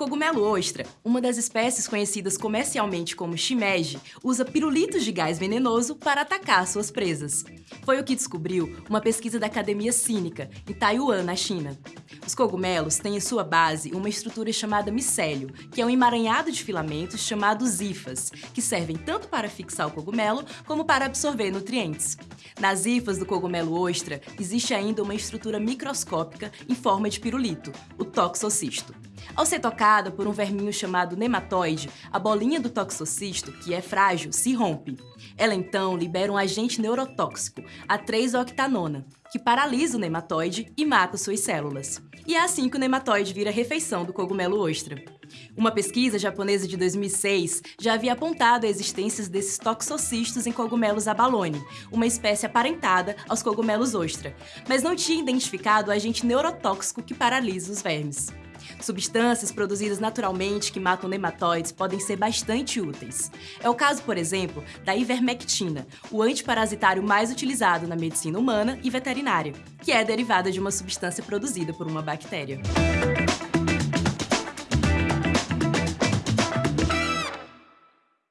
cogumelo ostra, uma das espécies conhecidas comercialmente como shimeji, usa pirulitos de gás venenoso para atacar suas presas. Foi o que descobriu uma pesquisa da Academia Cínica, em Taiwan, na China. Os cogumelos têm em sua base uma estrutura chamada micélio, que é um emaranhado de filamentos chamados hifas, que servem tanto para fixar o cogumelo como para absorver nutrientes. Nas hifas do cogumelo ostra, existe ainda uma estrutura microscópica em forma de pirulito, o toxocisto. Ao ser tocada por um verminho chamado nematóide, a bolinha do toxocisto, que é frágil, se rompe. Ela então libera um agente neurotóxico, a 3-octanona, que paralisa o nematóide e mata suas células. E é assim que o nematóide vira refeição do cogumelo ostra. Uma pesquisa japonesa de 2006 já havia apontado a existência desses toxocistos em cogumelos abalone, uma espécie aparentada aos cogumelos ostra, mas não tinha identificado o agente neurotóxico que paralisa os vermes. Substâncias produzidas naturalmente que matam nematóides podem ser bastante úteis. É o caso, por exemplo, da ivermectina, o antiparasitário mais utilizado na medicina humana e veterinária, que é derivada de uma substância produzida por uma bactéria.